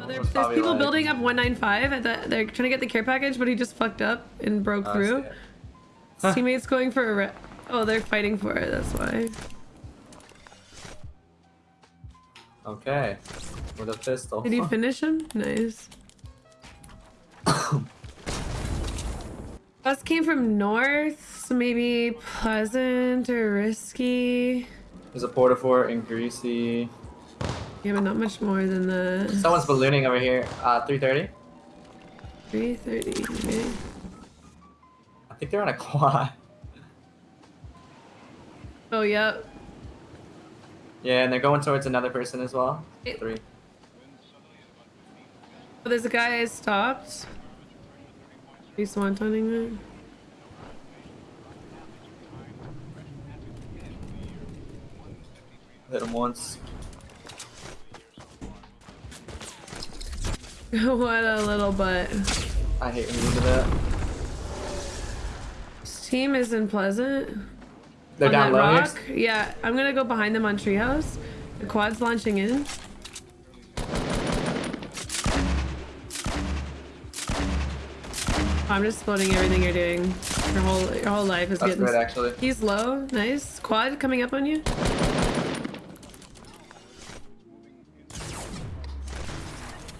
Oh, there's people like- building up 195 at the, they're trying to get the care package, but he just fucked up and broke Oh, through. His teammates going for a re- Oh, they're fighting for it, that's why. Okay. With a pistol. Did you finish him? Nice. Us came from north, so maybe pleasant or risky. There's a porta fort in Greasy. Yeah, but not much more than the Someone's ballooning over here. Uh, 330. 330. Okay. I think they're on a quad. Oh, yep. Yeah, and they're going towards another person as well. It- Three. Oh, there's a guy I stopped. He's swantoning me. Hit him once. what a little butt. I hate when you do that. This team is in Pleasant. They're on down that low rock. here. Yeah, I'm gonna go behind them on Treehouse. The quad's launching in. I'm just floating everything you're doing. Your whole your whole life is That's getting. good, actually. He's low. Nice. Quad coming up on you.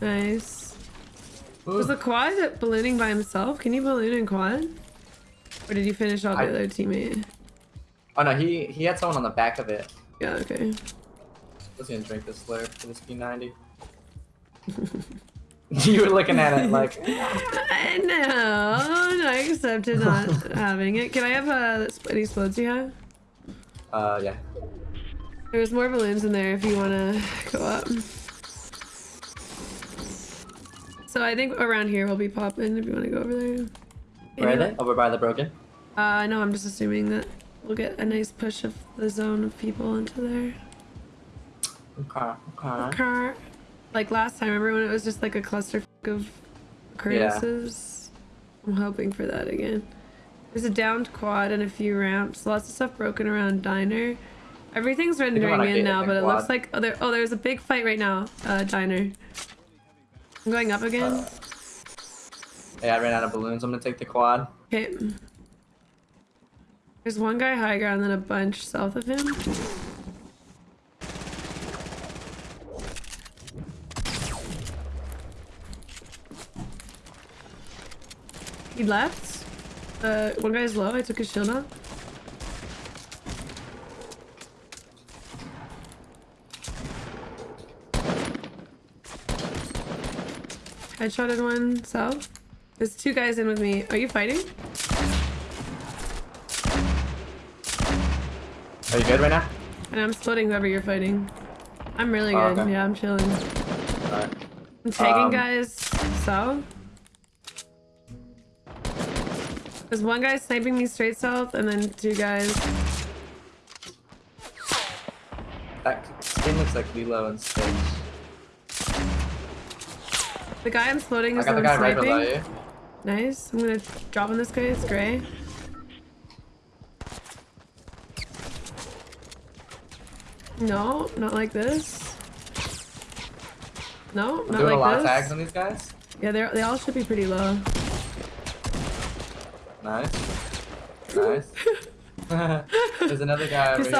Nice. Was the quad ballooning by himself? Can you balloon in quad? Or did you finish off the other teammate? Oh no, he he had someone on the back of it. Yeah, okay. Let's gonna drink this slurp for this P90. you were looking at it like know. No, I accepted not having it. Can I have uh, any explodes you have? uh yeah. There's more balloons in there if you want to go up. So I think around here we'll be popping if you want to go over there. Where are they? Over by the broken? Uh, no, I'm just assuming that we'll get a nice push of the zone of people into there. Okay, okay. Car, like last time, remember when it was just like a cluster of occurrences? I'm hoping for that again. There's a downed quad and a few ramps. Lots of stuff broken around diner. Everything's rendering in now, but it quad. looks like oh, there, oh, there's a big fight right now. Uh, diner. I'm going up again. Uh, Yeah, I ran out of balloons. I'm gonna take the quad. Okay. There's one guy high ground, then a bunch south of him. He left. Uh, one guy's low. I took his shield off. Headshotted one south. There's two guys in with me. Are you fighting? Are you good right now? And I'm splitting whoever you're fighting. I'm really Oh, good. okay. Yeah, I'm chilling. Alright. I'm tagging Um, guys south. There's one guy sniping me straight south, and then two guys. That skin looks like Lilo and Stitch. The guy I'm floating is the one guy right sniping. you. Nice. I'm gonna drop on this guy. It's gray. No, not like this. No, not doing a lot like of this. tags on these guys. Yeah, they they all should be pretty low. Nice. Nice. There's another guy over here.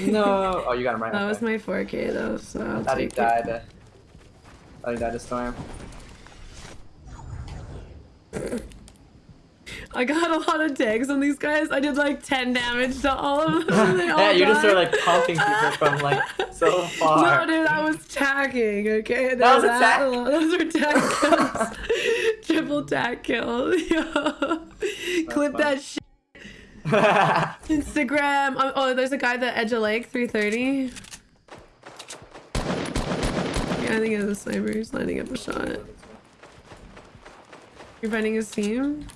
No. Oh, you got him right. That okay. was my 4K though, so I'll Thought he take died. Thought he died to storm. I got a lot of tags on these guys. I did like 10 damage to all of them. all yeah, you just died. were like pumping people from like so far. No, dude, I was tagging, okay? That was a They're tag? Those were tag kills. Triple tag kill. Clip fun. that shit. Instagram. Oh, oh, there's a guy at the edge of lake, 330. Yeah, I think it was a sniper. He's lining up a shot. You're finding his team?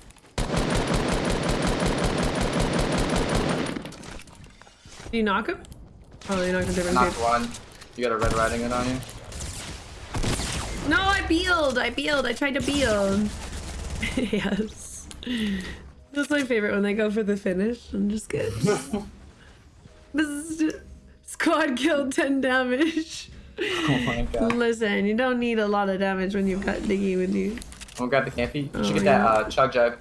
Did you knock him? Oh, you knocked a different Knocked one. You got a red riding it on you. No, I bealed. I bealed. I tried to beal. yes. That's my favorite when they go for the finish. I'm just good. this is just, squad kill 10 damage. Oh my god. Listen, you don't need a lot of damage when you've got Diggy with you. I'm gonna grab the campy. You should Oh, get yeah. that uh, chug jug.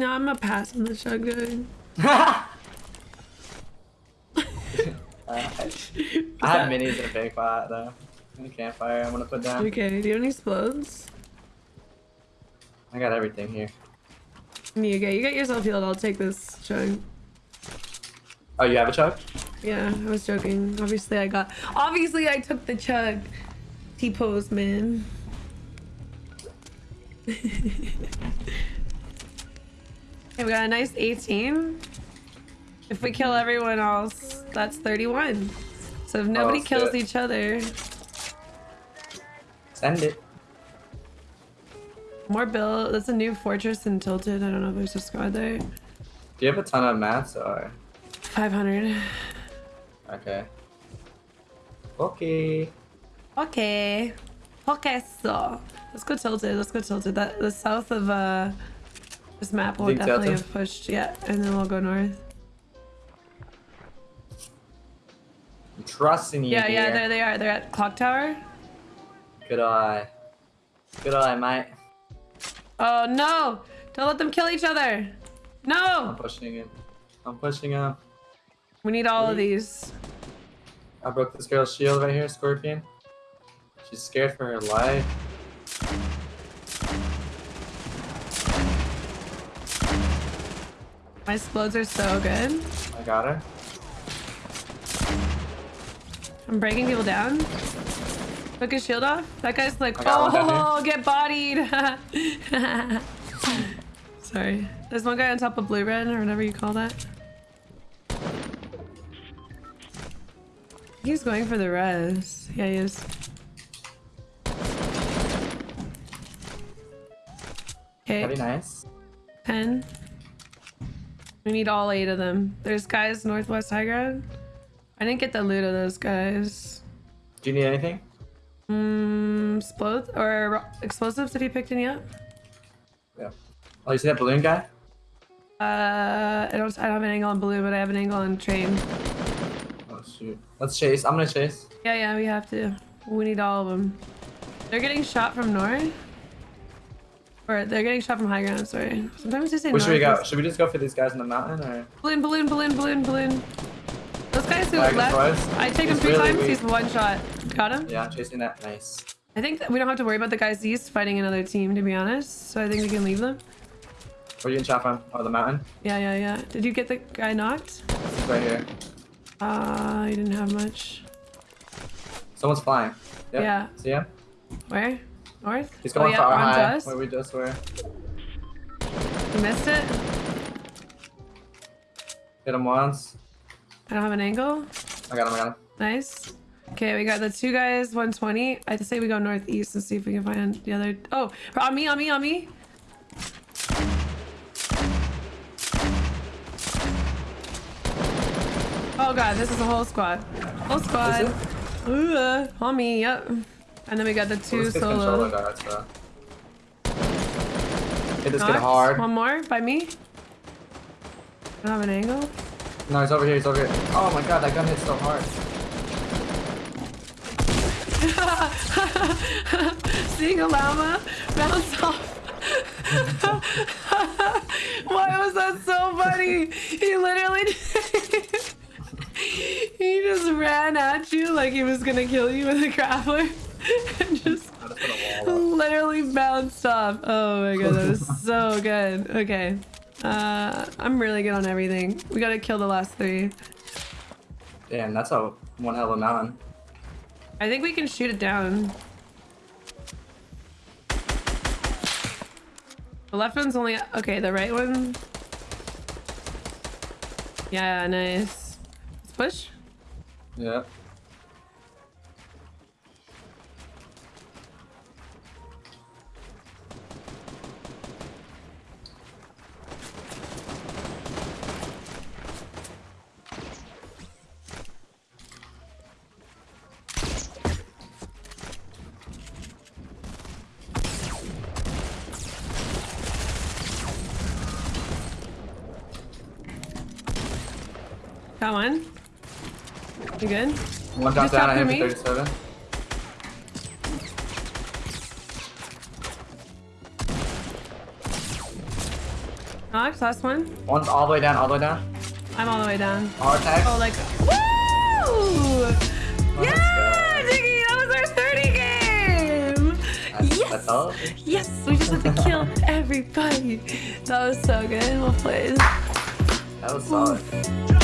No, I'm gonna pass on the chug jug. uh, I have minis in a big pot though. In the campfire, I'm gonna put down. Okay, do you have any explodes? I got everything here. You get you get yourself healed. I'll take this chug. Oh, you have a chug? Yeah, I was joking. Obviously, I got. Obviously, I took the chug. T pose, man. okay, we got a nice 18. If we kill everyone else, that's 31. So if nobody that's kills good. each other, Send it. more build. That's a new fortress in Tilted. I don't know if there's a squad there. Do you have a ton of mats or? 500. Okay. Okay. Okay. Okay, so let's go tilted. Let's go tilted. That the south of uh this map will definitely have pushed. Yeah, and then we'll go north. I'm trusting you. Yeah, yeah, there they are. They're at clock tower. Good eye. Good eye, mate. Oh no! Don't let them kill each other. No. I'm pushing it. I'm pushing him. We need all of these. I broke this girl's shield right here, Scorpion. She's scared for her life. My explodes are so good. I got her. I'm breaking people down. Took his shield off. That guy's like, I got one down oh, get bodied. Sorry. There's one guy on top of blue red or whatever you call that. He's going for the res. Yeah, he is. Very Okay, nice. 10. We need all eight of them. There's guys northwest high ground. I didn't get the loot of those guys. Do you need anything? Mm, explode or explosives? Did you picked any up? Yeah. Oh, you see that balloon guy? Uh, I don't. I don't have an angle on blue, but I have an angle on train. Oh shoot. Let's chase. I'm gonna chase. Yeah, yeah, we have to. We need all of them. They're getting shot from north. Or they're getting shot from high ground. Sorry. Sometimes they say Where should we go? Should we just go for these guys in the mountain or? Balloon, balloon, balloon, balloon, balloon. Those guys who Flag left. twice? I take him three really times. weak. He's one shot. Got him. Yeah, I'm chasing that. Nice. I think that we don't have to worry about the guys east fighting another team, to be honest. So I think we can leave them. Where you in shot from? Oh, the mountain. Yeah, yeah, yeah. Did you get the guy knocked? Right here. Uh, you didn't have much. Someone's flying. Yep. Yeah. See him? Where? North? He's going oh, for yeah, our onto high. us. Where we just were. You missed it? Hit him once. I don't have an angle. I got him. I got him. Nice. Okay, we got the two guys, 120. I say we go northeast and see if we can find the other. Oh, on me, on me, on me. Oh god, this is a whole squad. Whole squad. Is Ooh, on me, yep. And then we got the two solo. guards, so. Hit this kid Knocked. hard. One more by me. I don't have an angle. No, he's over here. He's over here. Oh my god, that gun hits so hard. Seeing a llama bounce off. Why was that so funny? He literally he just ran at you like he was gonna kill you with a grappler just just put a wall up. literally bounced off. Oh my god, that was so good. Okay. Uh, I'm really good on everything. We gotta kill the last three. Damn, that's a one hell of a mountain. I think we can shoot it down. The left one's only okay. The right one. Yeah, nice. Let's push. Yeah. Got one. You good? One down drop at for him me. for 37. Knocked. Last one. One's all the way down, all the way down. I'm all the way down. All attack. Oh, like. Woo! Let's yeah. Diggy, that was our 30 game. That's, yes. that's all. Yes, we just had to kill everybody. That was so good. Well played. That was solid.